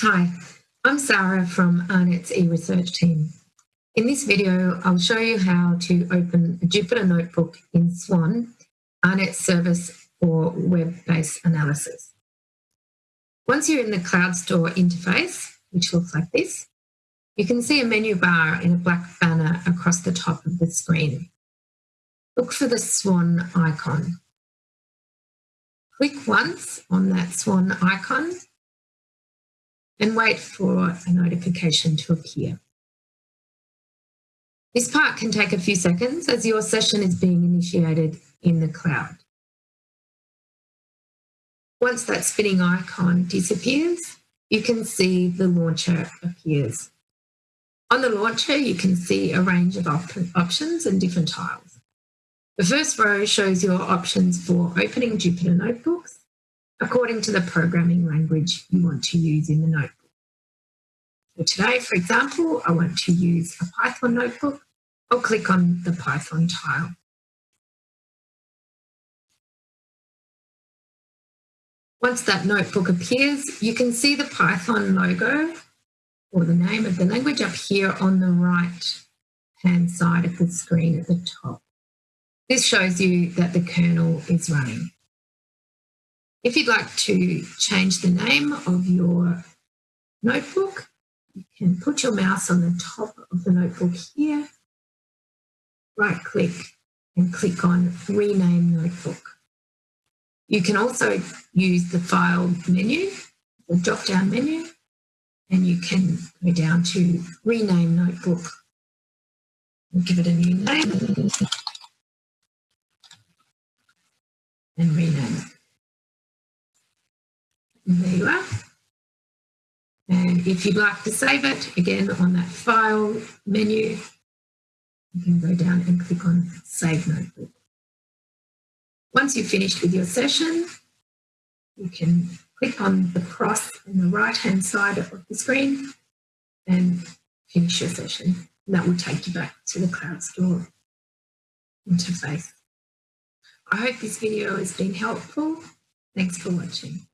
Hi, I'm Sarah from AARNet's eResearch team. In this video, I'll show you how to open a Jupyter Notebook in Swan, AARNet's service for web-based analysis. Once you're in the CloudStor interface, which looks like this, you can see a menu bar in a black banner across the top of the screen. Look for the Swan icon. Click once on that Swan icon and wait for a notification to appear. This part can take a few seconds as your session is being initiated in the cloud. Once that spinning icon disappears, you can see the launcher appears. On the launcher, you can see a range of op options and different tiles. The first row shows your options for opening Jupyter Notebooks according to the programming language you want to use in the notebook. So today, for example, I want to use a Python notebook. I'll click on the Python tile. Once that notebook appears, you can see the Python logo or the name of the language up here on the right hand side of the screen at the top. This shows you that the kernel is running. If you'd like to change the name of your notebook, you can put your mouse on the top of the notebook here, right click and click on rename notebook. You can also use the file menu, the drop down menu, and you can go down to rename notebook and give it a new name and rename it. There you are. And if you'd like to save it, again, on that File menu, you can go down and click on Save Notebook. Once you've finished with your session, you can click on the cross on the right-hand side of the screen and finish your session. And that will take you back to the CloudStor interface. I hope this video has been helpful. Thanks for watching.